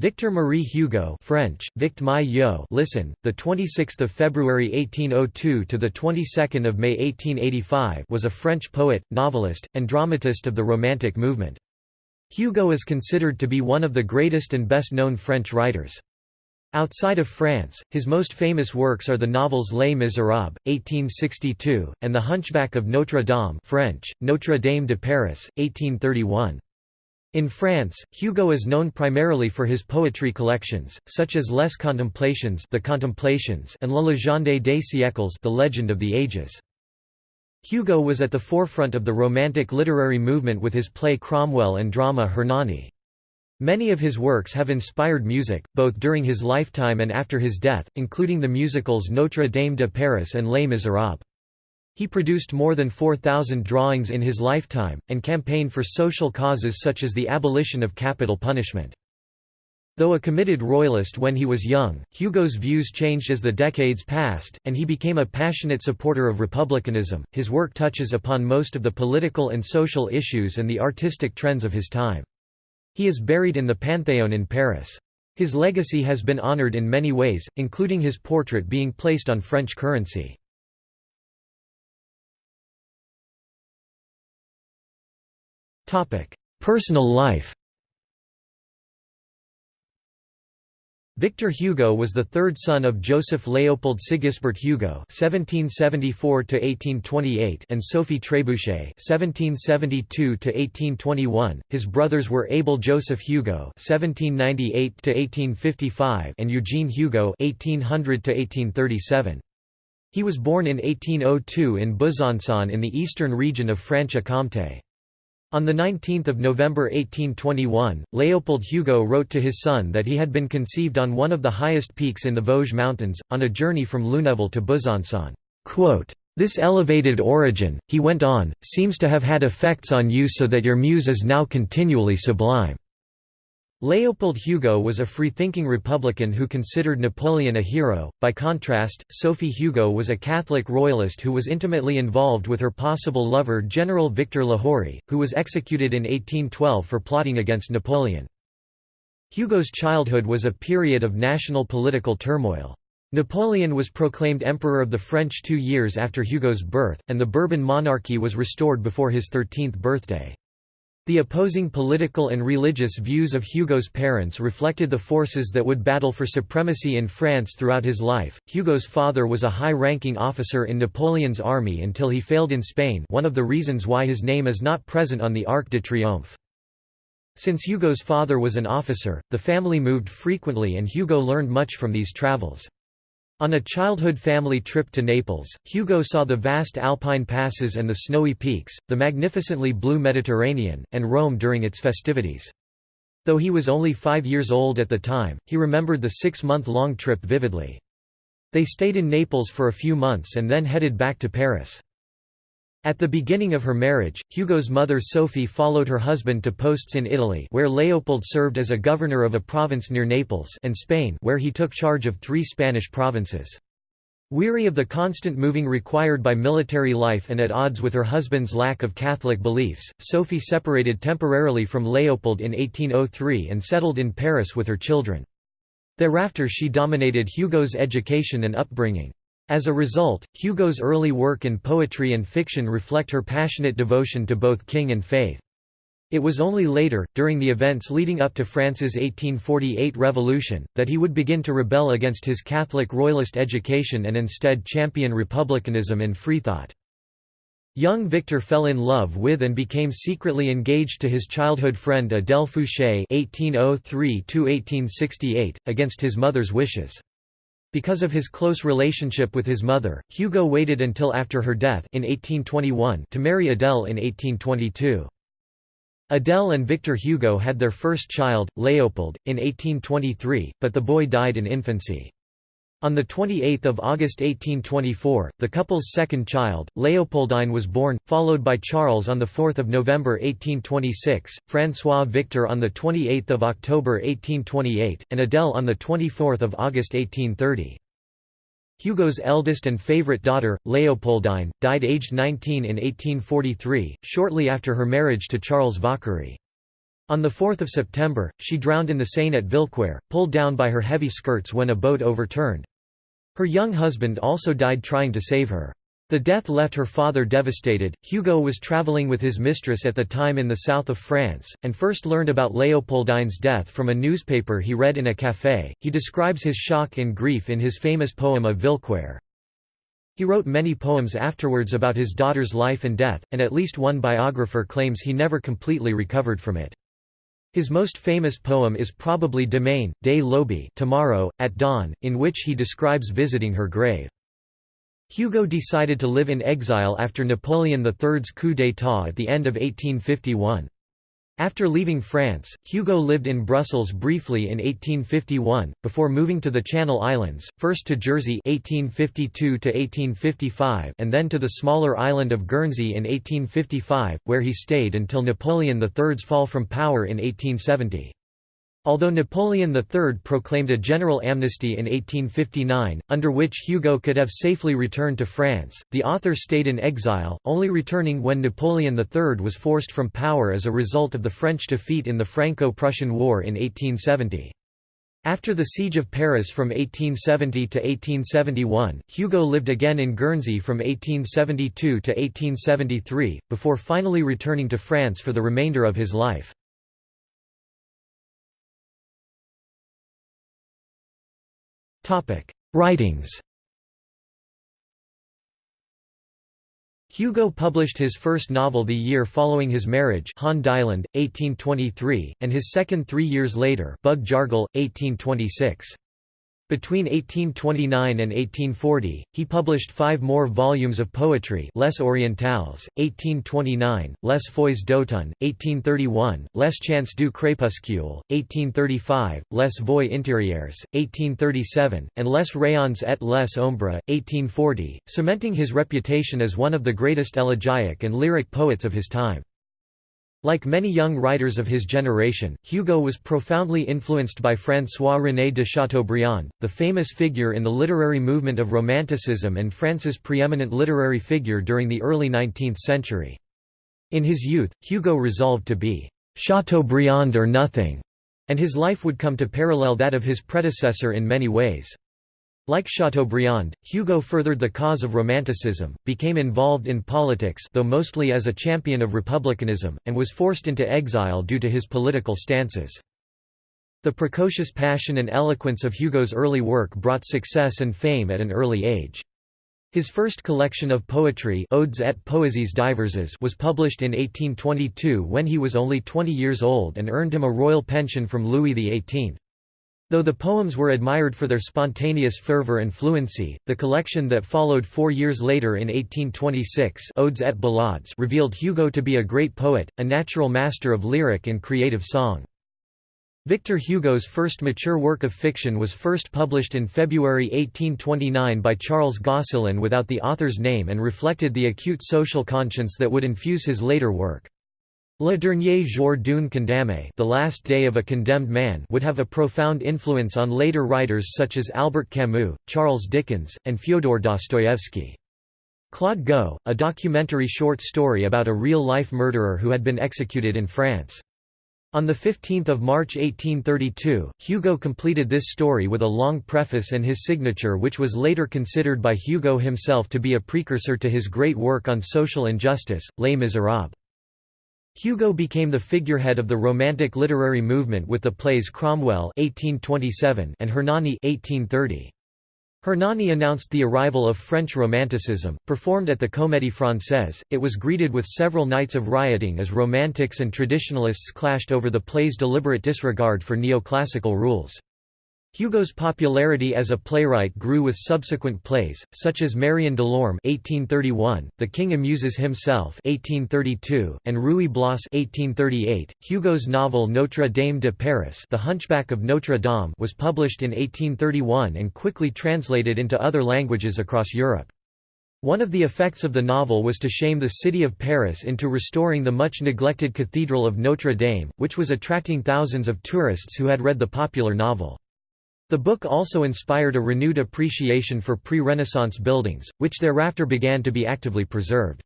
Victor Marie Hugo French, Vict Yo listen, the 26th of February 1802 to the 22nd of May 1885 was a French poet, novelist, and dramatist of the Romantic movement. Hugo is considered to be one of the greatest and best-known French writers. Outside of France, his most famous works are the novels Les Miserables, 1862, and The Hunchback of Notre Dame French, Notre Dame de Paris, 1831. In France, Hugo is known primarily for his poetry collections, such as Les Contemplations, the Contemplations and La Légende des siècles, the Legend of the Ages. Hugo was at the forefront of the Romantic literary movement with his play Cromwell and drama Hernani. Many of his works have inspired music, both during his lifetime and after his death, including the musicals Notre Dame de Paris and Les Miserables. He produced more than 4,000 drawings in his lifetime, and campaigned for social causes such as the abolition of capital punishment. Though a committed royalist when he was young, Hugo's views changed as the decades passed, and he became a passionate supporter of republicanism. His work touches upon most of the political and social issues and the artistic trends of his time. He is buried in the Panthéon in Paris. His legacy has been honored in many ways, including his portrait being placed on French currency. Personal life Victor Hugo was the third son of Joseph Léopold Sigisbert Hugo (1774–1828) and Sophie Trébuchet (1772–1821). His brothers were Abel Joseph Hugo (1798–1855) and Eugene Hugo (1800–1837). He was born in 1802 in Besançon in the eastern region of Franche-Comté. On 19 November 1821, Léopold Hugo wrote to his son that he had been conceived on one of the highest peaks in the Vosges Mountains, on a journey from Lunéville to Besançon. This elevated origin, he went on, seems to have had effects on you so that your muse is now continually sublime. Léopold Hugo was a free-thinking Republican who considered Napoleon a hero. By contrast, Sophie Hugo was a Catholic royalist who was intimately involved with her possible lover General Victor Lahorie, who was executed in 1812 for plotting against Napoleon. Hugo's childhood was a period of national political turmoil. Napoleon was proclaimed Emperor of the French two years after Hugo's birth, and the Bourbon monarchy was restored before his 13th birthday. The opposing political and religious views of Hugo's parents reflected the forces that would battle for supremacy in France throughout his life. Hugo's father was a high-ranking officer in Napoleon's army until he failed in Spain one of the reasons why his name is not present on the Arc de Triomphe. Since Hugo's father was an officer, the family moved frequently and Hugo learned much from these travels. On a childhood family trip to Naples, Hugo saw the vast alpine passes and the snowy peaks, the magnificently blue Mediterranean, and Rome during its festivities. Though he was only five years old at the time, he remembered the six-month-long trip vividly. They stayed in Naples for a few months and then headed back to Paris. At the beginning of her marriage, Hugo's mother Sophie followed her husband to posts in Italy where Léopold served as a governor of a province near Naples and Spain where he took charge of three Spanish provinces. Weary of the constant moving required by military life and at odds with her husband's lack of Catholic beliefs, Sophie separated temporarily from Léopold in 1803 and settled in Paris with her children. Thereafter she dominated Hugo's education and upbringing. As a result, Hugo's early work in poetry and fiction reflect her passionate devotion to both king and faith. It was only later, during the events leading up to France's 1848 revolution, that he would begin to rebel against his Catholic royalist education and instead champion republicanism and freethought. Young Victor fell in love with and became secretly engaged to his childhood friend Adèle Fouché (1803–1868), against his mother's wishes. Because of his close relationship with his mother, Hugo waited until after her death in 1821 to marry Adèle in 1822. Adèle and Victor Hugo had their first child, Léopold, in 1823, but the boy died in infancy. On 28 August 1824, the couple's second child, Léopoldine was born, followed by Charles on 4 November 1826, François Victor on 28 October 1828, and Adèle on 24 August 1830. Hugo's eldest and favorite daughter, Léopoldine, died aged 19 in 1843, shortly after her marriage to Charles Vacquerie. On 4 September, she drowned in the Seine at Villequier, pulled down by her heavy skirts when a boat overturned. Her young husband also died trying to save her. The death left her father devastated. Hugo was traveling with his mistress at the time in the south of France, and first learned about Léopoldine's death from a newspaper he read in a café. He describes his shock and grief in his famous poem of Villequier. He wrote many poems afterwards about his daughter's life and death, and at least one biographer claims he never completely recovered from it. His most famous poem is probably Demain, Dès l'aube tomorrow, at dawn, in which he describes visiting her grave. Hugo decided to live in exile after Napoleon III's coup d'état at the end of 1851. After leaving France, Hugo lived in Brussels briefly in 1851, before moving to the Channel Islands, first to Jersey 1852 and then to the smaller island of Guernsey in 1855, where he stayed until Napoleon III's fall from power in 1870. Although Napoleon III proclaimed a general amnesty in 1859, under which Hugo could have safely returned to France, the author stayed in exile, only returning when Napoleon III was forced from power as a result of the French defeat in the Franco-Prussian War in 1870. After the Siege of Paris from 1870 to 1871, Hugo lived again in Guernsey from 1872 to 1873, before finally returning to France for the remainder of his life. Writings Hugo published his first novel the year following his marriage Han 1823, and his second three years later Bug Jargal, 1826. Between 1829 and 1840, he published five more volumes of poetry Les Orientales, 1829, Les Feuilles d'automne, 1831, Les Chants du crépuscule, 1835, Les Voix intérieures, 1837, and Les Rayons et les Ombres, 1840, cementing his reputation as one of the greatest elegiac and lyric poets of his time. Like many young writers of his generation, Hugo was profoundly influenced by François-René de Chateaubriand, the famous figure in the literary movement of Romanticism and France's preeminent literary figure during the early 19th century. In his youth, Hugo resolved to be Chateaubriand or nothing, and his life would come to parallel that of his predecessor in many ways. Like Chateaubriand, Hugo furthered the cause of Romanticism, became involved in politics though mostly as a champion of republicanism, and was forced into exile due to his political stances. The precocious passion and eloquence of Hugo's early work brought success and fame at an early age. His first collection of poetry Odes et Poésies diverses was published in 1822 when he was only 20 years old and earned him a royal pension from Louis XVIII. Though the poems were admired for their spontaneous fervor and fluency, the collection that followed four years later in 1826 Odes et Ballades revealed Hugo to be a great poet, a natural master of lyric and creative song. Victor Hugo's first mature work of fiction was first published in February 1829 by Charles Gosselin without the author's name and reflected the acute social conscience that would infuse his later work. Le Dernier Jour d'un Condamné The Last Day of a Condemned Man would have a profound influence on later writers such as Albert Camus, Charles Dickens, and Fyodor Dostoevsky. Claude Gueux, a documentary short story about a real-life murderer who had been executed in France. On 15 March 1832, Hugo completed this story with a long preface and his signature which was later considered by Hugo himself to be a precursor to his great work on social injustice, Les Misérables. Hugo became the figurehead of the Romantic literary movement with the plays Cromwell (1827) and Hernani (1830). Hernani announced the arrival of French Romanticism, performed at the Comédie Française. It was greeted with several nights of rioting as Romantics and traditionalists clashed over the play's deliberate disregard for neoclassical rules. Hugo's popularity as a playwright grew with subsequent plays, such as Marion Delorme (1831), The King Amuses Himself (1832), and Ruy Blas (1838). Hugo's novel Notre Dame de Paris, The Hunchback of Notre Dame, was published in 1831 and quickly translated into other languages across Europe. One of the effects of the novel was to shame the city of Paris into restoring the much neglected Cathedral of Notre Dame, which was attracting thousands of tourists who had read the popular novel. The book also inspired a renewed appreciation for pre-Renaissance buildings, which thereafter began to be actively preserved.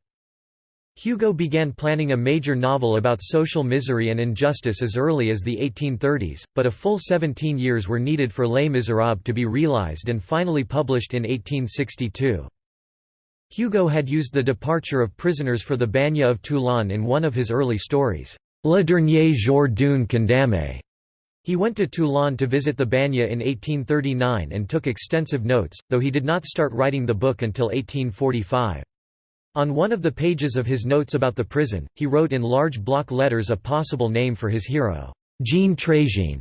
Hugo began planning a major novel about social misery and injustice as early as the 1830s, but a full 17 years were needed for Les Miserables to be realized and finally published in 1862. Hugo had used the departure of prisoners for the Bagne of Toulon in one of his early stories, Le Dernier Jour d'une Condamné. He went to Toulon to visit the Bagne in 1839 and took extensive notes, though he did not start writing the book until 1845. On one of the pages of his notes about the prison, he wrote in large block letters a possible name for his hero, Jean Tréjean.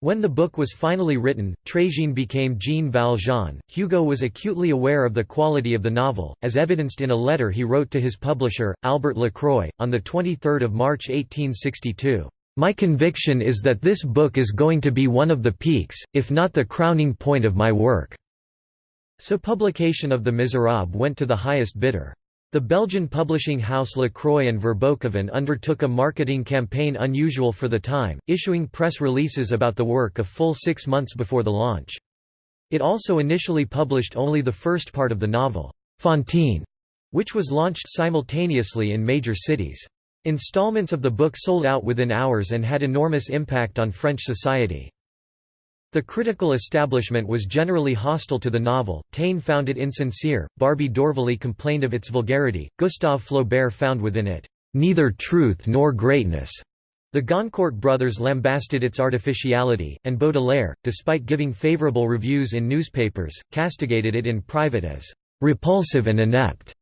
When the book was finally written, Tréjean became Jean Valjean. Hugo was acutely aware of the quality of the novel, as evidenced in a letter he wrote to his publisher, Albert Lacroix, on 23 March 1862. My conviction is that this book is going to be one of the peaks, if not the crowning point of my work." So publication of The Miserable went to the highest bidder. The Belgian publishing house Lacroix and Verboeckhoven undertook a marketing campaign unusual for the time, issuing press releases about the work a full six months before the launch. It also initially published only the first part of the novel, Fantine, which was launched simultaneously in major cities. Installments of the book sold out within hours and had enormous impact on French society. The critical establishment was generally hostile to the novel, Taine found it insincere, Barbey d'Aurevilly complained of its vulgarity, Gustave Flaubert found within it, "...neither truth nor greatness." The Goncourt brothers lambasted its artificiality, and Baudelaire, despite giving favorable reviews in newspapers, castigated it in private as "...repulsive and inept."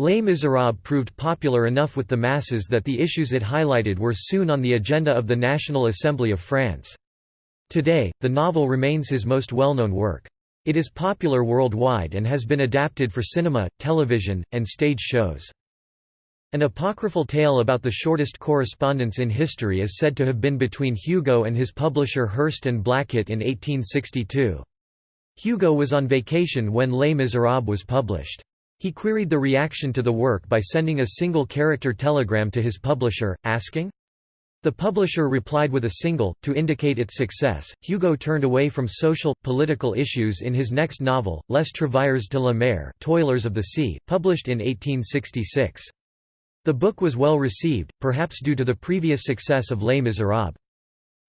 Les Miserables proved popular enough with the masses that the issues it highlighted were soon on the agenda of the National Assembly of France. Today, the novel remains his most well-known work. It is popular worldwide and has been adapted for cinema, television, and stage shows. An apocryphal tale about the shortest correspondence in history is said to have been between Hugo and his publisher Hurst and Blackett in 1862. Hugo was on vacation when Les Miserables was published. He queried the reaction to the work by sending a single-character telegram to his publisher, asking, the publisher replied with a single, to indicate its success. Hugo turned away from social, political issues in his next novel, Les Travailleurs de la Mer Toilers of the Sea, published in 1866. The book was well received, perhaps due to the previous success of Les Miserables.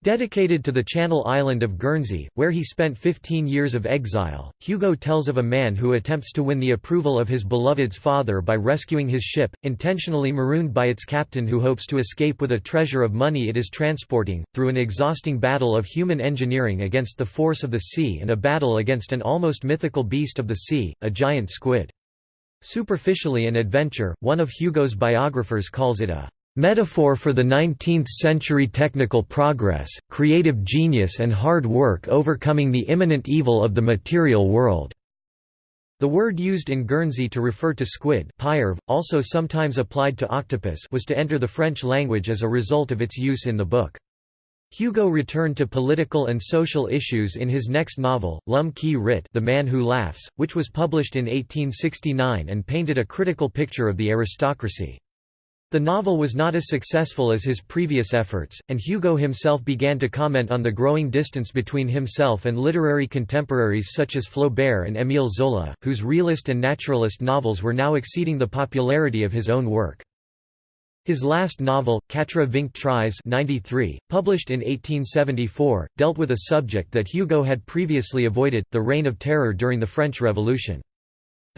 Dedicated to the Channel island of Guernsey, where he spent 15 years of exile, Hugo tells of a man who attempts to win the approval of his beloved's father by rescuing his ship, intentionally marooned by its captain who hopes to escape with a treasure of money it is transporting, through an exhausting battle of human engineering against the force of the sea and a battle against an almost mythical beast of the sea, a giant squid. Superficially an adventure, one of Hugo's biographers calls it a Metaphor for the 19th-century technical progress, creative genius and hard work overcoming the imminent evil of the material world. The word used in Guernsey to refer to squid also sometimes applied to octopus was to enter the French language as a result of its use in the book. Hugo returned to political and social issues in his next novel, L'Homme qui rit The Man Who Laughs, which was published in 1869 and painted a critical picture of the aristocracy. The novel was not as successful as his previous efforts, and Hugo himself began to comment on the growing distance between himself and literary contemporaries such as Flaubert and Émile Zola, whose realist and naturalist novels were now exceeding the popularity of his own work. His last novel, Quatre Vingt Treize 93, published in 1874, dealt with a subject that Hugo had previously avoided, the Reign of Terror during the French Revolution.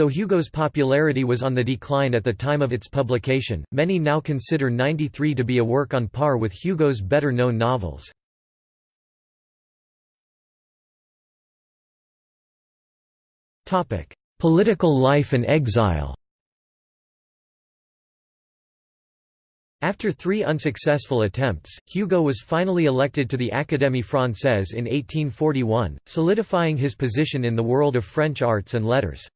Though Hugo's popularity was on the decline at the time of its publication, many now consider 93 to be a work on par with Hugo's better-known novels. Political life and exile After three unsuccessful attempts, Hugo was finally elected to the Académie Française in 1841, solidifying his position in the world of French arts and letters.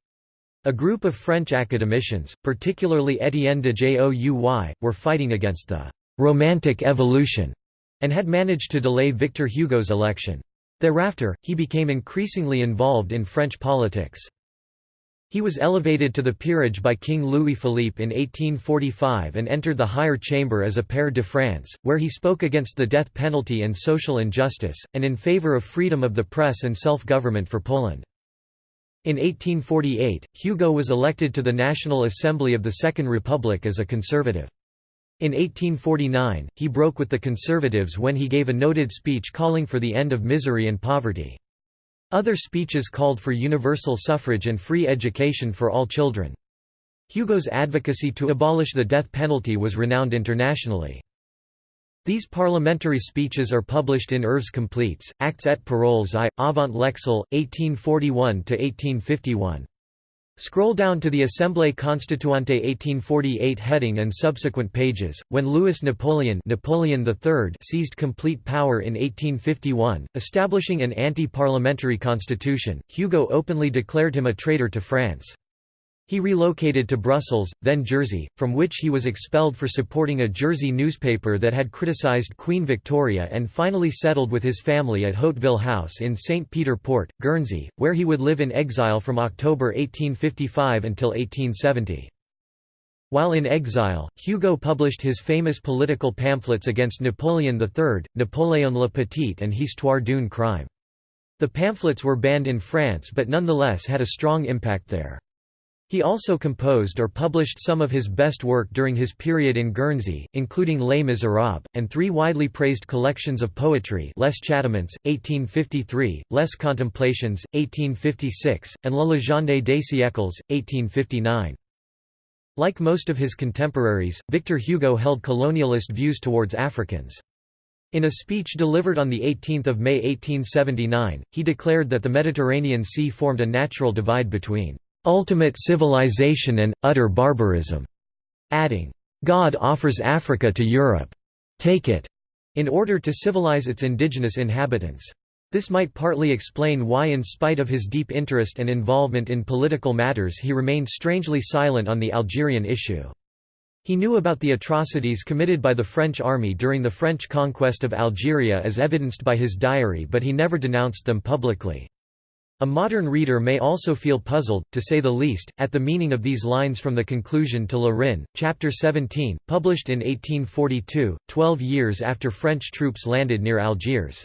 A group of French academicians, particularly Étienne de Jouy, were fighting against the «romantic evolution» and had managed to delay Victor Hugo's election. Thereafter, he became increasingly involved in French politics. He was elevated to the peerage by King Louis Philippe in 1845 and entered the higher chamber as a pair de France, where he spoke against the death penalty and social injustice, and in favor of freedom of the press and self-government for Poland. In 1848, Hugo was elected to the National Assembly of the Second Republic as a conservative. In 1849, he broke with the conservatives when he gave a noted speech calling for the end of misery and poverty. Other speeches called for universal suffrage and free education for all children. Hugo's advocacy to abolish the death penalty was renowned internationally. These parliamentary speeches are published in Œuvres Complètes, Actes et Paroles I, Avant l'exil, 1841–1851. Scroll down to the Assemblée Constituante 1848 heading and subsequent pages. When Louis Napoleon, Napoleon III seized complete power in 1851, establishing an anti-parliamentary constitution, Hugo openly declared him a traitor to France. He relocated to Brussels, then Jersey, from which he was expelled for supporting a Jersey newspaper that had criticized Queen Victoria and finally settled with his family at Hauteville House in St. Peter Port, Guernsey, where he would live in exile from October 1855 until 1870. While in exile, Hugo published his famous political pamphlets against Napoleon III, Napoléon le Petit and Histoire d'une crime. The pamphlets were banned in France but nonetheless had a strong impact there. He also composed or published some of his best work during his period in Guernsey, including Les Miserables, and three widely praised collections of poetry Les Châtiments, 1853, Les Contemplations, 1856, and La Légende des siècles, 1859. Like most of his contemporaries, Victor Hugo held colonialist views towards Africans. In a speech delivered on 18 May 1879, he declared that the Mediterranean Sea formed a natural divide between ultimate civilization and, utter barbarism", adding, "God offers Africa to Europe. Take it." in order to civilize its indigenous inhabitants. This might partly explain why in spite of his deep interest and involvement in political matters he remained strangely silent on the Algerian issue. He knew about the atrocities committed by the French army during the French conquest of Algeria as evidenced by his diary but he never denounced them publicly. A modern reader may also feel puzzled, to say the least, at the meaning of these lines from the conclusion to Le chapter 17, published in 1842, twelve years after French troops landed near Algiers.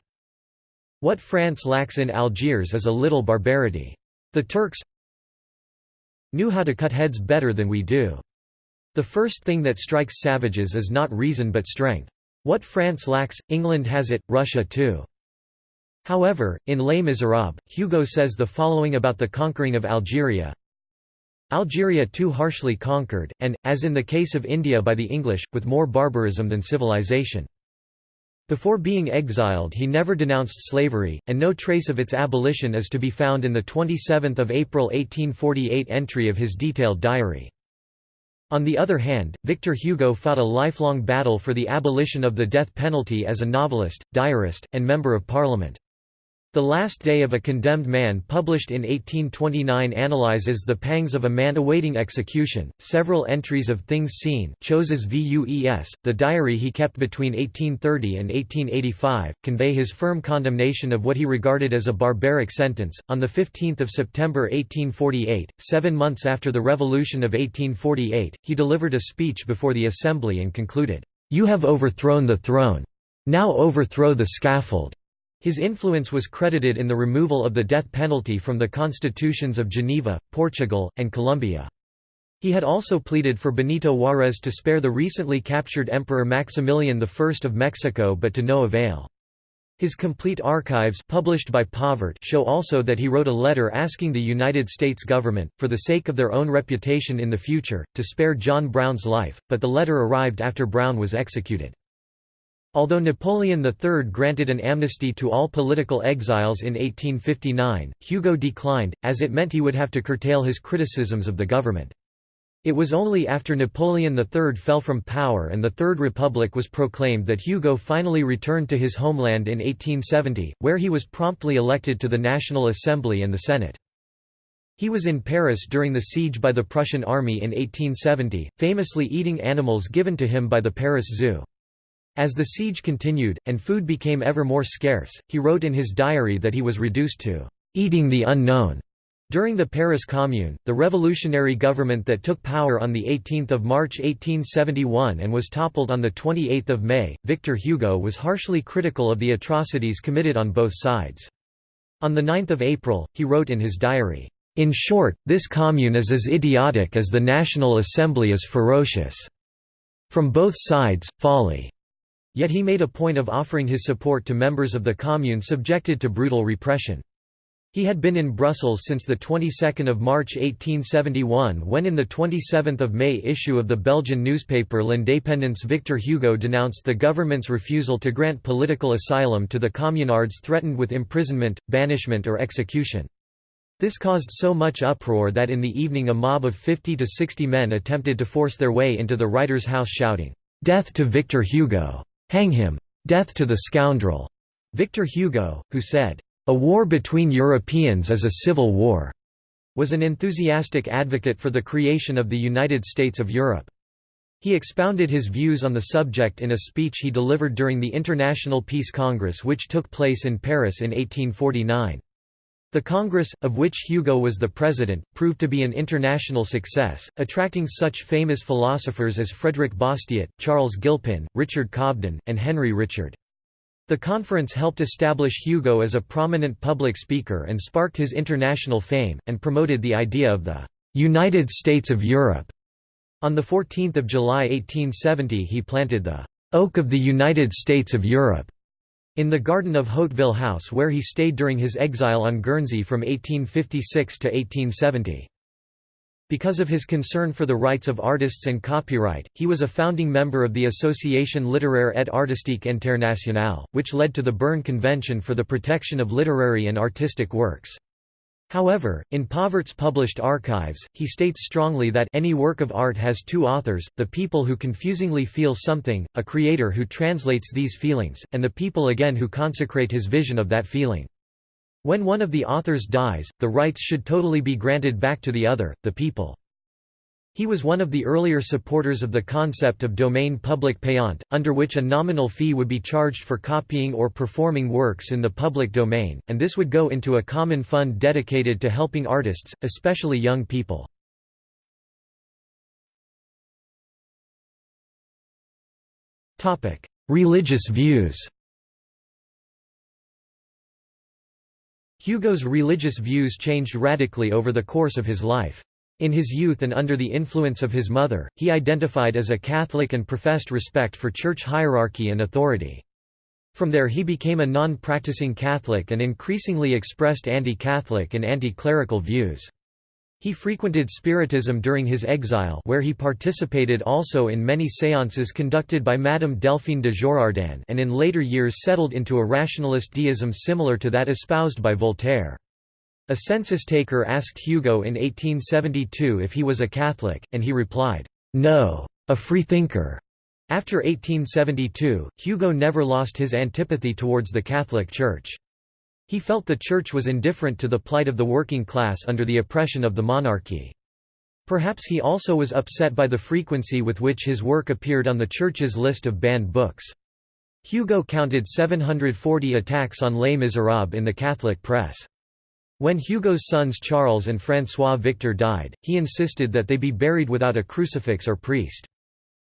What France lacks in Algiers is a little barbarity. The Turks knew how to cut heads better than we do. The first thing that strikes savages is not reason but strength. What France lacks, England has it, Russia too. However, in Les Miserables, Hugo says the following about the conquering of Algeria Algeria too harshly conquered, and, as in the case of India by the English, with more barbarism than civilization. Before being exiled he never denounced slavery, and no trace of its abolition is to be found in the 27 April 1848 entry of his detailed diary. On the other hand, Victor Hugo fought a lifelong battle for the abolition of the death penalty as a novelist, diarist, and member of parliament. The Last Day of a Condemned Man published in 1829 analyzes the pangs of a man awaiting execution. Several entries of things seen Choses vues, the diary he kept between 1830 and 1885, convey his firm condemnation of what he regarded as a barbaric sentence. On 15 September 1848, seven months after the Revolution of 1848, he delivered a speech before the Assembly and concluded, You have overthrown the throne. Now overthrow the scaffold. His influence was credited in the removal of the death penalty from the constitutions of Geneva, Portugal, and Colombia. He had also pleaded for Benito Juárez to spare the recently captured Emperor Maximilian I of Mexico but to no avail. His complete archives published by Pauvert show also that he wrote a letter asking the United States government, for the sake of their own reputation in the future, to spare John Brown's life, but the letter arrived after Brown was executed. Although Napoleon III granted an amnesty to all political exiles in 1859, Hugo declined, as it meant he would have to curtail his criticisms of the government. It was only after Napoleon III fell from power and the Third Republic was proclaimed that Hugo finally returned to his homeland in 1870, where he was promptly elected to the National Assembly and the Senate. He was in Paris during the siege by the Prussian army in 1870, famously eating animals given to him by the Paris Zoo. As the siege continued, and food became ever more scarce, he wrote in his diary that he was reduced to eating the unknown. During the Paris Commune, the revolutionary government that took power on 18 March 1871 and was toppled on 28 May, Victor Hugo was harshly critical of the atrocities committed on both sides. On 9 April, he wrote in his diary, In short, this commune is as idiotic as the National Assembly is ferocious. From both sides, folly." Yet he made a point of offering his support to members of the commune subjected to brutal repression. He had been in Brussels since the 22nd of March 1871 when in the 27th of May issue of the Belgian newspaper L'Indépendance Victor Hugo denounced the government's refusal to grant political asylum to the communards threatened with imprisonment, banishment or execution. This caused so much uproar that in the evening a mob of 50 to 60 men attempted to force their way into the writer's house shouting, "'Death to Victor Hugo! Hang him! Death to the scoundrel!' Victor Hugo, who said, a war between Europeans is a civil war, was an enthusiastic advocate for the creation of the United States of Europe. He expounded his views on the subject in a speech he delivered during the International Peace Congress which took place in Paris in 1849. The Congress, of which Hugo was the president, proved to be an international success, attracting such famous philosophers as Frederick Bastiat, Charles Gilpin, Richard Cobden, and Henry Richard. The conference helped establish Hugo as a prominent public speaker and sparked his international fame, and promoted the idea of the «United States of Europe». On 14 July 1870 he planted the «Oak of the United States of Europe» in the garden of Hauteville House where he stayed during his exile on Guernsey from 1856 to 1870. Because of his concern for the rights of artists and copyright, he was a founding member of the Association littéraire et artistique internationale, which led to the Berne Convention for the Protection of Literary and Artistic Works. However, in Pauvert's published archives, he states strongly that any work of art has two authors, the people who confusingly feel something, a creator who translates these feelings, and the people again who consecrate his vision of that feeling. When one of the authors dies, the rights should totally be granted back to the other, the people. He was one of the earlier supporters of the concept of domain public payant, under which a nominal fee would be charged for copying or performing works in the public domain, and this would go into a common fund dedicated to helping artists, especially young people. Religious views Hugo's religious views changed radically over the course of his life. In his youth and under the influence of his mother, he identified as a Catholic and professed respect for church hierarchy and authority. From there he became a non-practicing Catholic and increasingly expressed anti-Catholic and anti-clerical views. He frequented Spiritism during his exile where he participated also in many séances conducted by Madame Delphine de Girardin and in later years settled into a rationalist deism similar to that espoused by Voltaire. A census-taker asked Hugo in 1872 if he was a Catholic, and he replied, "'No. A freethinker." After 1872, Hugo never lost his antipathy towards the Catholic Church. He felt the Church was indifferent to the plight of the working class under the oppression of the monarchy. Perhaps he also was upset by the frequency with which his work appeared on the Church's list of banned books. Hugo counted 740 attacks on Les Miserables in the Catholic press. When Hugo's sons Charles and François Victor died, he insisted that they be buried without a crucifix or priest.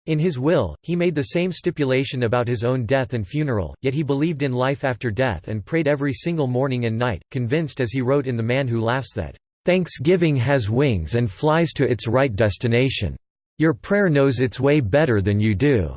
In his will, he made the same stipulation about his own death and funeral, yet he believed in life after death and prayed every single morning and night, convinced as he wrote in The Man Who Laughs that, "...thanksgiving has wings and flies to its right destination. Your prayer knows its way better than you do."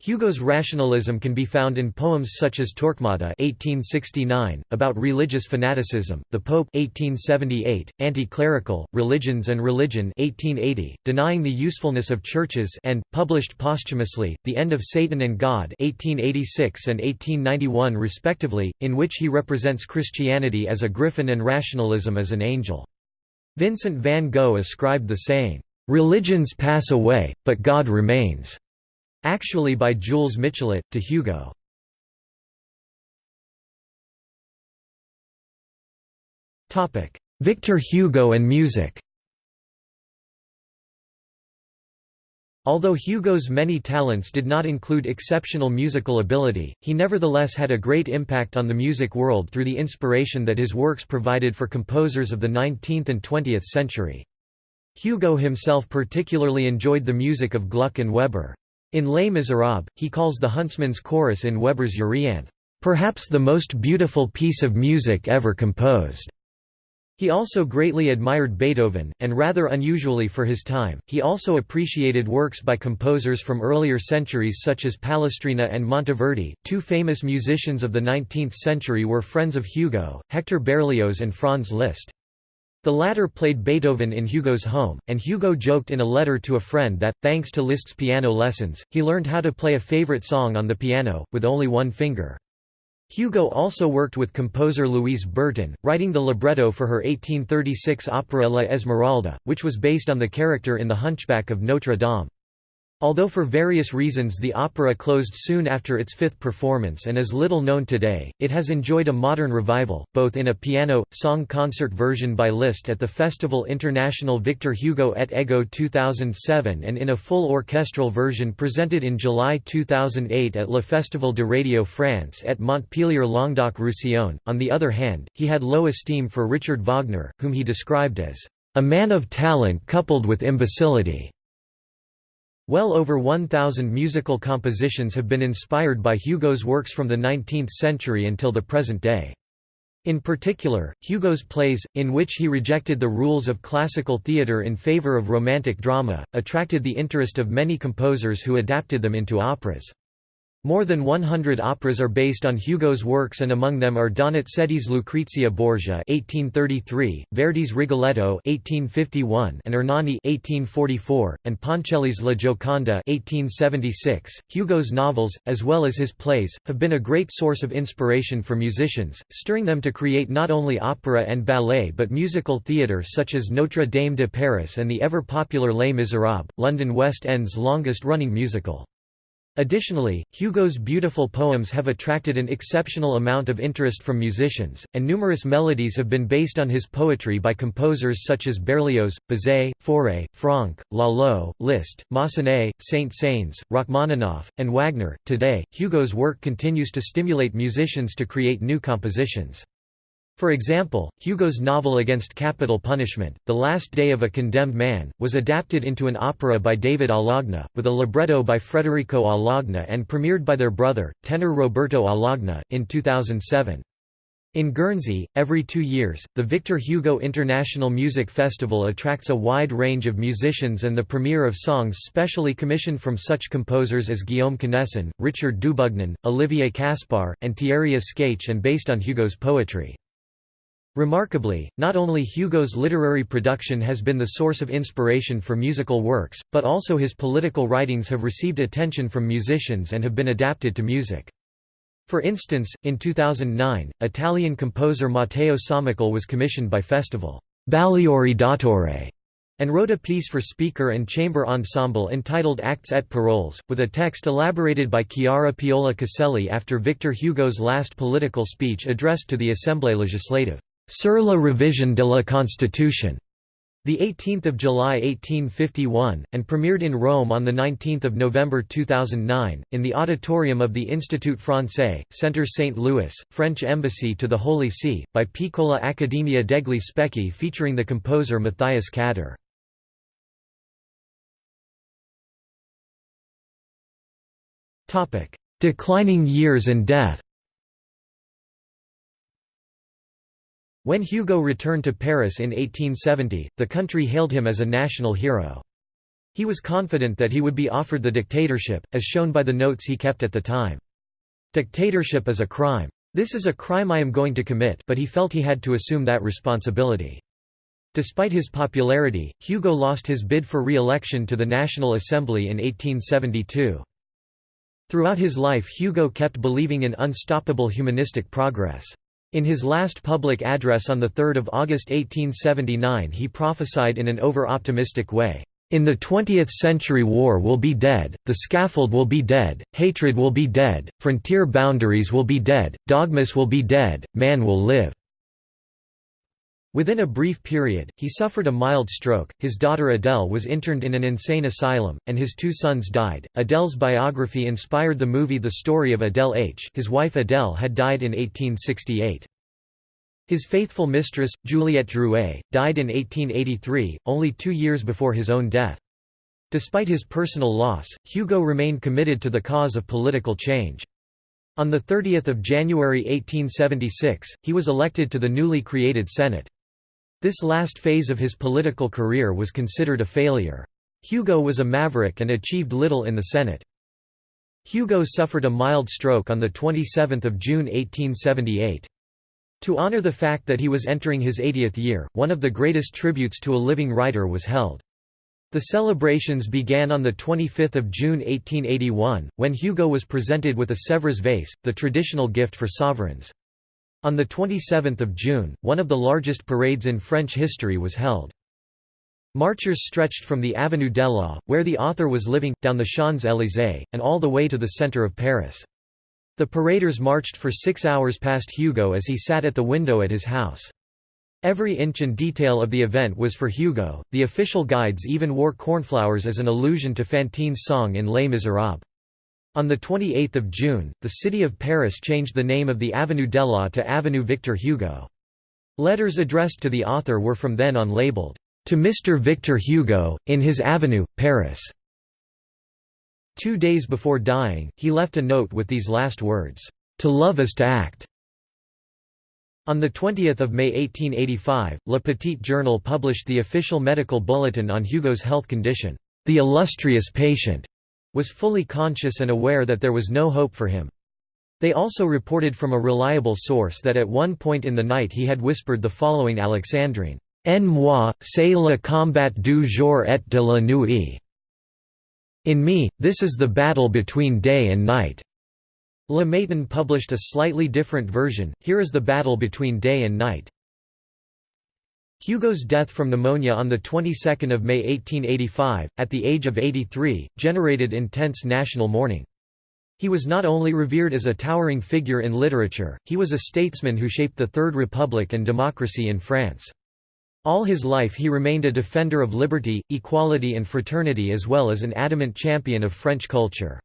Hugo's rationalism can be found in poems such as Torquemada (1869) about religious fanaticism, The Pope (1878), Anti-clerical, Religions and Religion (1880), Denying the Usefulness of Churches, and published posthumously, The End of Satan and God (1886 and 1891 respectively), in which he represents Christianity as a griffin and rationalism as an angel. Vincent van Gogh ascribed the saying, "Religions pass away, but God remains." Actually by Jules Michelet, to Hugo. Victor Hugo and music Although Hugo's many talents did not include exceptional musical ability, he nevertheless had a great impact on the music world through the inspiration that his works provided for composers of the 19th and 20th century. Hugo himself particularly enjoyed the music of Gluck and Weber. In Les Miserables, he calls the huntsman's chorus in Weber's Euryanthe, "...perhaps the most beautiful piece of music ever composed." He also greatly admired Beethoven, and rather unusually for his time, he also appreciated works by composers from earlier centuries such as Palestrina and Monteverdi. Two famous musicians of the 19th century were friends of Hugo, Hector Berlioz and Franz Liszt. The latter played Beethoven in Hugo's home, and Hugo joked in a letter to a friend that, thanks to Liszt's piano lessons, he learned how to play a favorite song on the piano, with only one finger. Hugo also worked with composer Louise Bertin, writing the libretto for her 1836 opera La Esmeralda, which was based on the character in The Hunchback of Notre Dame. Although for various reasons the opera closed soon after its fifth performance and is little known today, it has enjoyed a modern revival, both in a piano, song concert version by Liszt at the Festival International Victor Hugo et Égaux 2007 and in a full orchestral version presented in July 2008 at Le Festival de Radio France at Montpellier Languedoc-Roussillon. On the other hand, he had low esteem for Richard Wagner, whom he described as a man of talent coupled with imbecility. Well over 1,000 musical compositions have been inspired by Hugo's works from the 19th century until the present day. In particular, Hugo's plays, in which he rejected the rules of classical theatre in favour of romantic drama, attracted the interest of many composers who adapted them into operas. More than 100 operas are based on Hugo's works and among them are Donizetti's Lucrezia Borgia (1833), Verdi's Rigoletto (1851), and Ernani (1844), and Ponchielli's La Gioconda (1876). Hugo's novels, as well as his plays, have been a great source of inspiration for musicians, stirring them to create not only opera and ballet but musical theatre such as Notre Dame de Paris and the ever-popular Les Miserables, London West End's longest-running musical. Additionally, Hugo's beautiful poems have attracted an exceptional amount of interest from musicians, and numerous melodies have been based on his poetry by composers such as Berlioz, Bizet, Fauré, Franck, Lalo, Liszt, Massenet, Saint-Saëns, Rachmaninoff, and Wagner. Today, Hugo's work continues to stimulate musicians to create new compositions. For example, Hugo's novel Against Capital Punishment, The Last Day of a Condemned Man, was adapted into an opera by David Alagna, with a libretto by Federico Alagna and premiered by their brother, tenor Roberto Alagna, in 2007. In Guernsey, every two years, the Victor Hugo International Music Festival attracts a wide range of musicians and the premiere of songs specially commissioned from such composers as Guillaume Connesson, Richard Dubugnon, Olivier Kaspar, and Thierry Escaich and based on Hugo's poetry. Remarkably, not only Hugo's literary production has been the source of inspiration for musical works, but also his political writings have received attention from musicians and have been adapted to music. For instance, in 2009, Italian composer Matteo Sommacal was commissioned by Festival Bagliori d'Autore and wrote a piece for speaker and chamber ensemble entitled Actes et Paroles, with a text elaborated by Chiara Piola Caselli after Victor Hugo's last political speech addressed to the Assemblée législative. Sur la révision de la Constitution, 18 July 1851, and premiered in Rome on 19 November 2009, in the auditorium of the Institut Français, Centre St. Louis, French Embassy to the Holy See, by Piccola Accademia degli Specchi featuring the composer Matthias Kader. Declining years and death When Hugo returned to Paris in 1870, the country hailed him as a national hero. He was confident that he would be offered the dictatorship, as shown by the notes he kept at the time. Dictatorship is a crime. This is a crime I am going to commit but he felt he had to assume that responsibility. Despite his popularity, Hugo lost his bid for re-election to the National Assembly in 1872. Throughout his life Hugo kept believing in unstoppable humanistic progress. In his last public address on 3 August 1879 he prophesied in an over-optimistic way, "...in the 20th century war will be dead, the scaffold will be dead, hatred will be dead, frontier boundaries will be dead, dogmas will be dead, man will live." Within a brief period, he suffered a mild stroke, his daughter Adele was interned in an insane asylum, and his two sons died. Adele's biography inspired the movie The Story of Adele H. His wife Adele had died in 1868. His faithful mistress, Juliette Drouet, died in 1883, only two years before his own death. Despite his personal loss, Hugo remained committed to the cause of political change. On 30 January 1876, he was elected to the newly created Senate. This last phase of his political career was considered a failure. Hugo was a maverick and achieved little in the Senate. Hugo suffered a mild stroke on 27 June 1878. To honor the fact that he was entering his 80th year, one of the greatest tributes to a living writer was held. The celebrations began on 25 June 1881, when Hugo was presented with a Sèvres vase, the traditional gift for sovereigns. On 27 June, one of the largest parades in French history was held. Marchers stretched from the Avenue d'Eylau, where the author was living, down the Champs-Élysées, and all the way to the centre of Paris. The paraders marched for six hours past Hugo as he sat at the window at his house. Every inch and detail of the event was for Hugo, the official guides even wore cornflowers as an allusion to Fantine's song in Les Misérables. On 28 June, the city of Paris changed the name of the Avenue d'Eylau to Avenue Victor Hugo. Letters addressed to the author were from then on labeled, "'To Mr. Victor Hugo, in his Avenue, Paris". Two days before dying, he left a note with these last words, "'To love is to act'". On 20 May 1885, Le Petit Journal published the official medical bulletin on Hugo's health condition. The illustrious patient was fully conscious and aware that there was no hope for him. They also reported from a reliable source that at one point in the night he had whispered the following Alexandrine, En moi, c'est le combat du jour et de la nuit. In me, this is the battle between day and night. Le Matin published a slightly different version, here is the battle between day and night. Hugo's death from pneumonia on the 22nd of May 1885, at the age of 83, generated intense national mourning. He was not only revered as a towering figure in literature, he was a statesman who shaped the Third Republic and democracy in France. All his life he remained a defender of liberty, equality and fraternity as well as an adamant champion of French culture.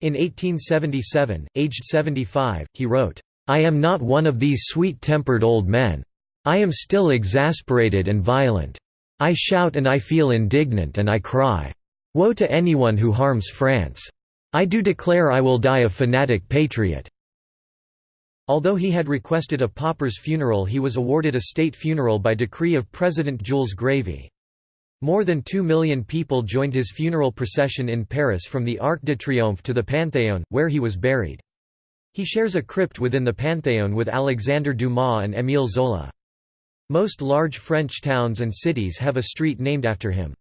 In 1877, aged 75, he wrote, "'I am not one of these sweet-tempered old men. I am still exasperated and violent. I shout and I feel indignant and I cry. Woe to anyone who harms France. I do declare I will die a fanatic patriot. Although he had requested a pauper's funeral he was awarded a state funeral by decree of President Jules Grévy. More than two million people joined his funeral procession in Paris from the Arc de Triomphe to the Panthéon, where he was buried. He shares a crypt within the Panthéon with Alexandre Dumas and Émile Zola. Most large French towns and cities have a street named after him.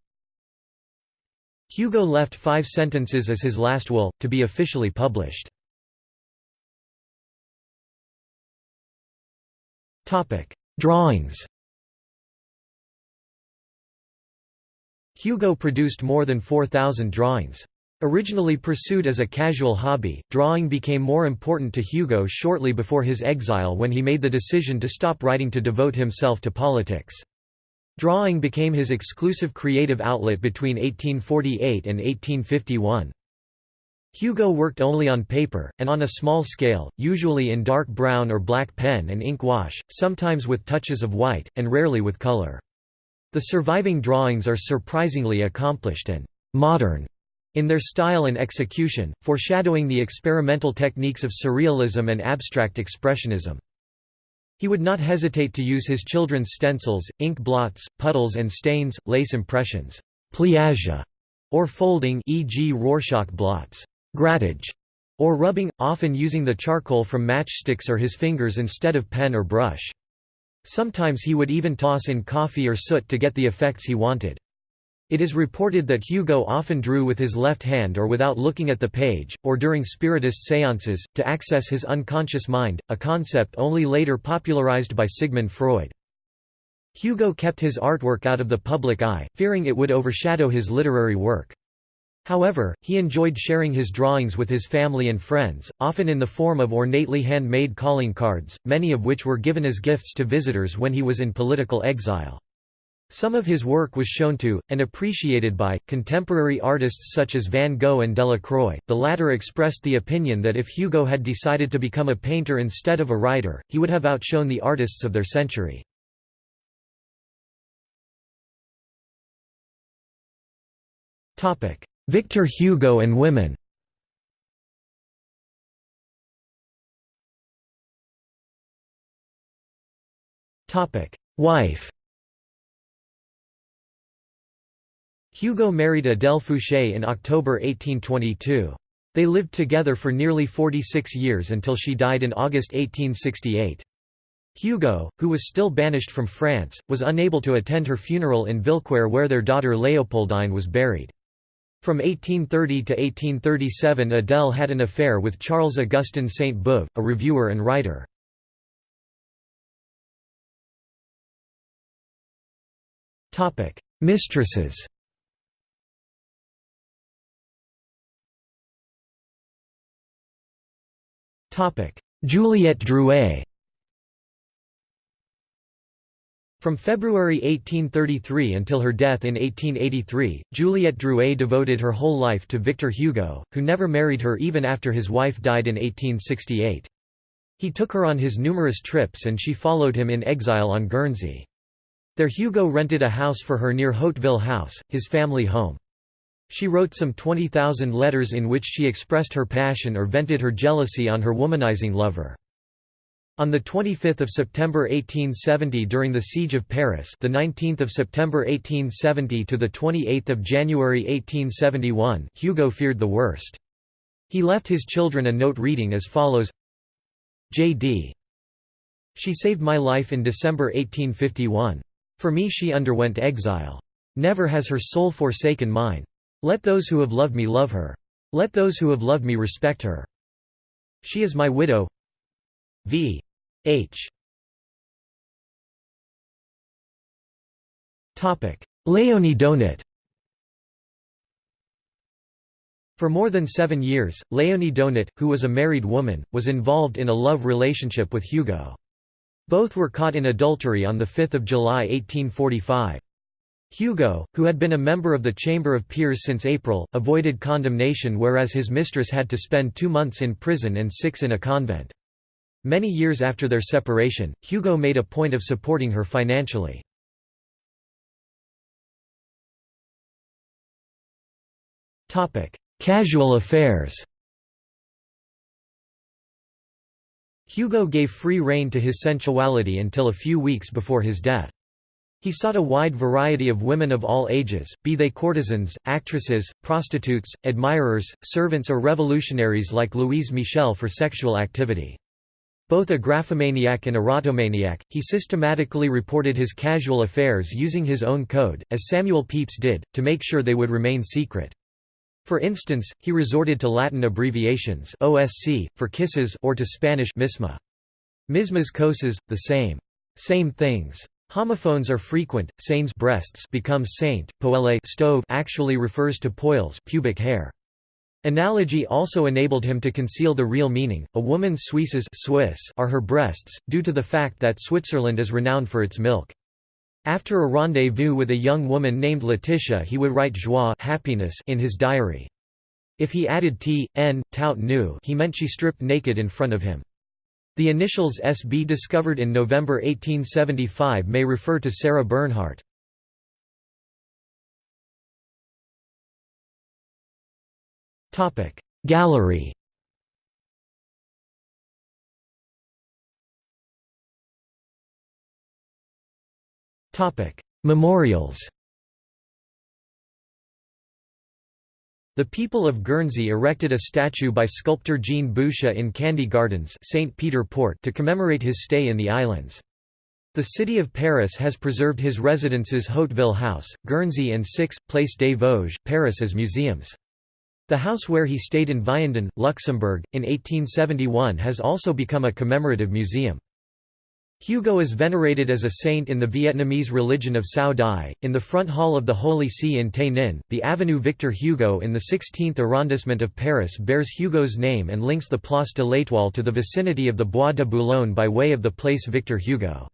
Hugo left five sentences as his last will, to be officially published. Drawings Hugo produced more than 4,000 drawings. Originally pursued as a casual hobby, drawing became more important to Hugo shortly before his exile when he made the decision to stop writing to devote himself to politics. Drawing became his exclusive creative outlet between 1848 and 1851. Hugo worked only on paper, and on a small scale, usually in dark brown or black pen and ink wash, sometimes with touches of white, and rarely with color. The surviving drawings are surprisingly accomplished and «modern» in their style and execution, foreshadowing the experimental techniques of surrealism and abstract expressionism. He would not hesitate to use his children's stencils, ink blots, puddles and stains, lace impressions, pliage, or folding e.g. Rorschach blots, grattage, or rubbing, often using the charcoal from matchsticks or his fingers instead of pen or brush. Sometimes he would even toss in coffee or soot to get the effects he wanted. It is reported that Hugo often drew with his left hand or without looking at the page, or during spiritist séances, to access his unconscious mind, a concept only later popularized by Sigmund Freud. Hugo kept his artwork out of the public eye, fearing it would overshadow his literary work. However, he enjoyed sharing his drawings with his family and friends, often in the form of ornately handmade calling cards, many of which were given as gifts to visitors when he was in political exile. Some of his work was shown to, and appreciated by, contemporary artists such as Van Gogh and Delacroix. The latter expressed the opinion that if Hugo had decided to become a painter instead of a writer, he would have outshone the artists of their century. Victor Hugo and women Wife Hugo married Adèle Fouché in October 1822. They lived together for nearly 46 years until she died in August 1868. Hugo, who was still banished from France, was unable to attend her funeral in Villequier where their daughter Léopoldine was buried. From 1830 to 1837 Adèle had an affair with Charles Augustin Sainte-Beuve, a reviewer and writer. Mistresses Juliette Drouet From February 1833 until her death in 1883, Juliette Drouet devoted her whole life to Victor Hugo, who never married her even after his wife died in 1868. He took her on his numerous trips and she followed him in exile on Guernsey. There Hugo rented a house for her near Hauteville House, his family home. She wrote some 20,000 letters in which she expressed her passion or vented her jealousy on her womanizing lover. On the 25th of September 1870 during the siege of Paris, the 19th of September 1870 to the 28th of January 1871, Hugo feared the worst. He left his children a note reading as follows: J.D. She saved my life in December 1851. For me she underwent exile. Never has her soul forsaken mine. Let those who have loved me love her. Let those who have loved me respect her. She is my widow. V. H. Léonie d'Aunet For more than seven years, Léonie d'Aunet, who was a married woman, was involved in a love relationship with Hugo. Both were caught in adultery on 5 July 1845. Hugo, who had been a member of the Chamber of Peers since April, avoided condemnation whereas his mistress had to spend two months in prison and six in a convent. Many years after their separation, Hugo made a point of supporting her financially. Casual affairs Hugo gave free rein to his sensuality until a few weeks before his death. He sought a wide variety of women of all ages, be they courtesans, actresses, prostitutes, admirers, servants or revolutionaries like Louise Michel for sexual activity. Both a graphomaniac and erotomaniac, he systematically reported his casual affairs using his own code, as Samuel Pepys did, to make sure they would remain secret. For instance, he resorted to Latin abbreviations OSC, for kisses or to Spanish misma. Mismas cosas, the same. Same things. Homophones are frequent. Seins breasts becomes saint. Poele stove actually refers to poils pubic hair. Analogy also enabled him to conceal the real meaning. A woman's Suisses Swiss are her breasts, due to the fact that Switzerland is renowned for its milk. After a rendezvous with a young woman named Letitia he would write joie happiness in his diary. If he added t, n, tout nu he meant she stripped naked in front of him. The initials SB discovered in November 1875 may refer to Sarah Bernhardt. Gallery Memorials The people of Guernsey erected a statue by sculptor Jean Boucher in Candy Gardens St. Peter Port to commemorate his stay in the islands. The city of Paris has preserved his residences Hauteville House, Guernsey and 6, Place des Vosges, Paris as museums. The house where he stayed in Vianden, Luxembourg, in 1871 has also become a commemorative museum. Hugo is venerated as a saint in the Vietnamese religion of Cao Dai. In the front hall of the Holy See in Tay Ninh, the Avenue Victor Hugo in the 16th arrondissement of Paris bears Hugo's name and links the Place de l'Étoile to the vicinity of the Bois de Boulogne by way of the Place Victor Hugo.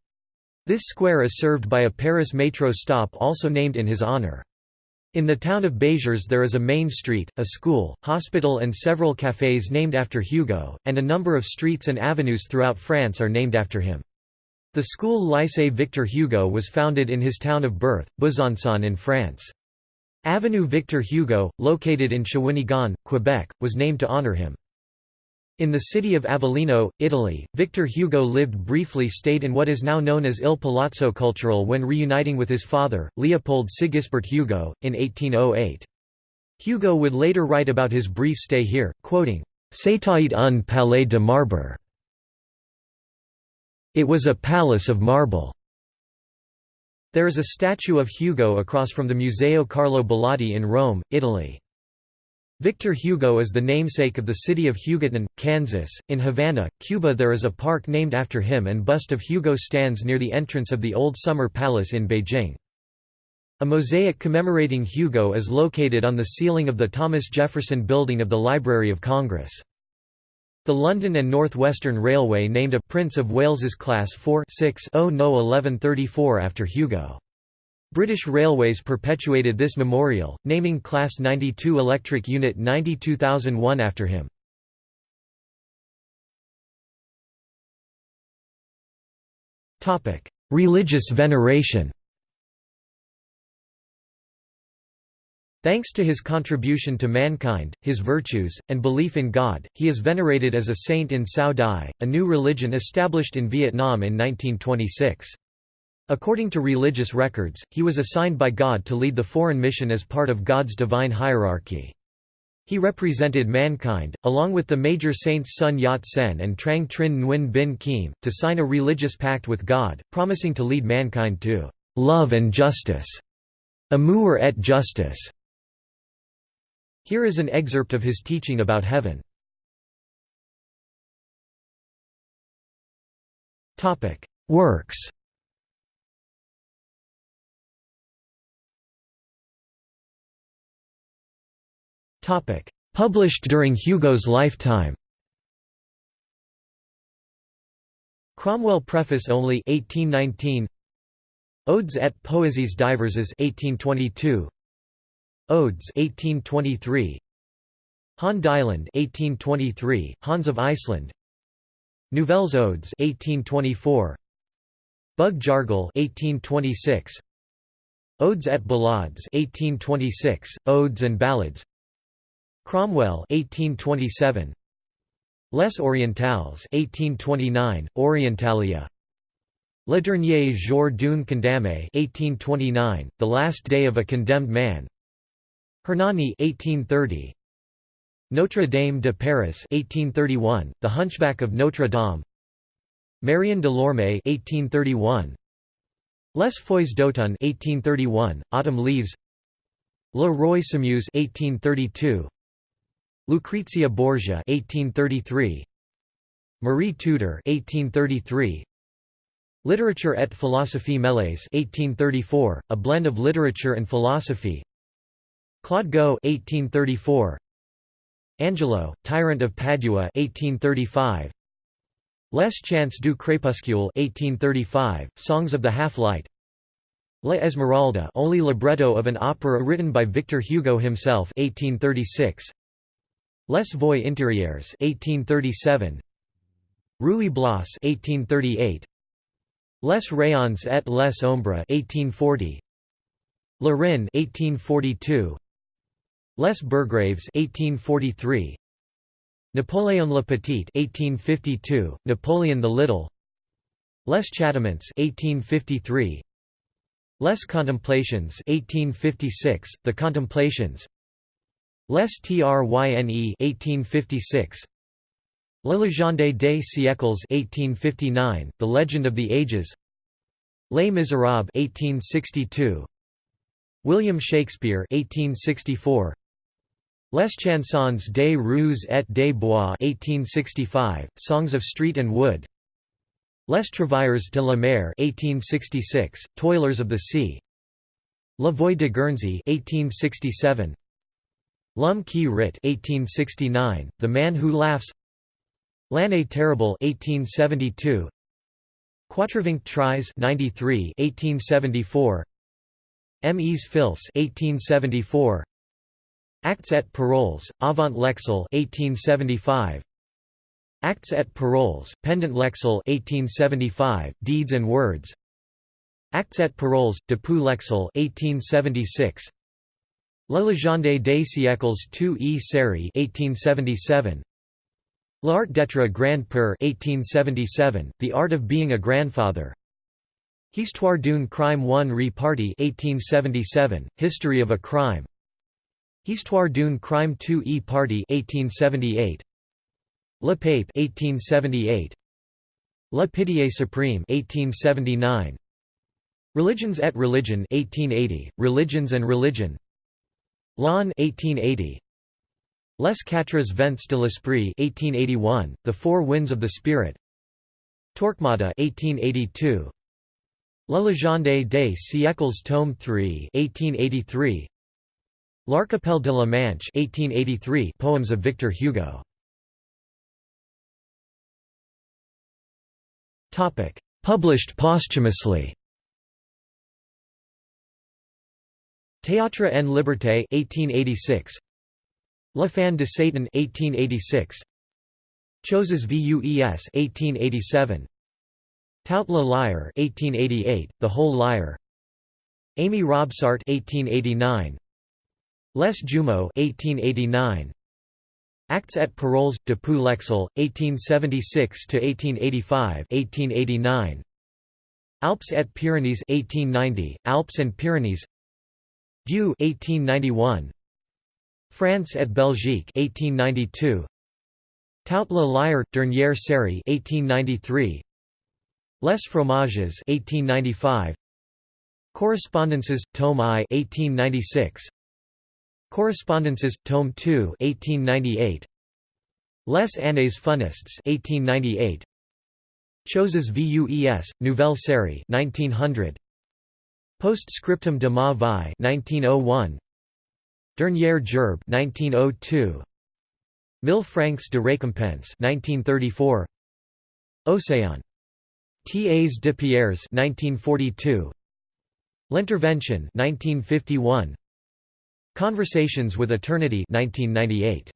This square is served by a Paris metro stop also named in his honor. In the town of Béziers there is a main street, a school, hospital and several cafés named after Hugo, and a number of streets and avenues throughout France are named after him. The school Lycée Victor Hugo was founded in his town of birth, Besançon in France. Avenue Victor Hugo, located in Shawinigan, Quebec, was named to honor him. In the city of Avellino, Italy, Victor Hugo lived briefly stayed in what is now known as Il Palazzo Cultural when reuniting with his father, Leopold Sigisbert Hugo, in 1808. Hugo would later write about his brief stay here, quoting, C'était un palais de marbre. It was a palace of marble. There is a statue of Hugo across from the Museo Carlo Bilotti in Rome, Italy. Victor Hugo is the namesake of the city of Hugoton, Kansas. In Havana, Cuba, there is a park named after him, and bust of Hugo stands near the entrance of the Old Summer Palace in Beijing. A mosaic commemorating Hugo is located on the ceiling of the Thomas Jefferson Building of the Library of Congress. The London and North Western Railway named a Prince of Wales's Class 4 6 no 1134 after Hugo. British Railways perpetuated this memorial, naming Class 92 Electric Unit 92001 after him. Religious veneration Thanks to his contribution to mankind, his virtues, and belief in God, he is venerated as a saint in Cao Dai, a new religion established in Vietnam in 1926. According to religious records, he was assigned by God to lead the foreign mission as part of God's divine hierarchy. He represented mankind, along with the major saints Sun Yat-sen and Trang Trinh Nguyen Binh Khiem, to sign a religious pact with God, promising to lead mankind to "...love and justice." Amour et justice. Here is an excerpt of his teaching about heaven. Works Published during Hugo's lifetime. Cromwell Preface only 1819. Odes et Poésies diverses 1822. Odes 1823. Han d'Islande 1823, Hans of Iceland. Nouvelles Odes 1824. Bug Jargal 1826. Odes et Ballades 1826, Odes and Ballads Cromwell 1827 Les Orientales 1829 Orientalia Le dernier jour d'un condamné 1829 The last day of a condemned man Hernani 1830 Notre Dame de Paris 1831 The Hunchback of Notre Dame. Marion Delorme 1831 Les Feuilles d'automne 1831 Autumn Leaves. Le Roi s'amuse 1832 Lucrezia Borgia 1833 Marie Tudor 1833 Literature et philosophie mêlées 1834 a blend of literature and philosophy Claude Gueux 1834 Angelo Tyrant of Padua 1835 Les Chants du Crépuscule 1835 Songs of the Half-Light. La Esmeralda only libretto of an opera written by Victor Hugo himself 1836 Les Voix intérieures 1837 Ruy Blas 1838 Les rayons et les ombres 1840 Le Rhin 1842 Les Burgraves 1843 Napoléon le Petit 1852 Napoleon the Little. Les Châtiments 1853 Les Contemplations 1856 The Contemplations. Les Tryne 1856 La légende des siècles 1859 The Legend of the Ages. Les Miserables 1862 William Shakespeare 1864 Les Chansons des rues et des bois 1865 Songs of Street and Wood. Les Travailleurs de la Mer 1866 Toilers of the Sea. La Voix de Guernsey 1867 L'homme qui rit 1869, The Man Who Laughs. L'année terrible 1872 Quatre-vingt-treize 93 1874 Mes fils 1874 Actes et paroles, avant l'exil 1875 Actes et paroles, pendant l'exil 1875, Deeds and Words. Actes et paroles, depuis l'exil 1876 La légende des siècles 2 e série 1877 L'art d'être grand-père 1877, The Art of Being a Grandfather. Histoire d'une crime one repartie 1877, History of a Crime Histoire d'une crime two e party 1878 Le Pape 1878 La Pitié Supreme 1879 Religions et Religion 1880 Religions and Religion. L'Âne 1880 Les Quatre Vents de l'Esprit 1881 The Four Winds of the Spirit. Torquemada 1882 La Légende des siècles tome 3 1883 L'Archipel de la Manche 1883 Poems of Victor Hugo. Topic. Published posthumously. Théâtre en Liberté 1886 La Fin de Satan 1886 Choses Vues 1887 Toute la Lyre 1888 The Whole Lyre Amy Robsart 1889 Les Jumeaux 1889 Actes et Paroles depuis l'exil 1876 to 1885 1889 Alpes et Pyrénées 1890 Alpes and Pyrenees. Dieu 1891 France et Belgique 1892 Toute la Lyre dernière série 1893 Les Fromages 1895 Correspondences Tome I 1896 Correspondences Tome 2 1898 Les Années Funestes 1898 Choses Vues Nouvelle série 1900 Post-scriptum de ma vie 1901 Dernière gerbe 1902 Mille francs de récompense 1934 Océan Tas de Pierres 1942 L'Intervention 1951 Conversations with Eternity 1998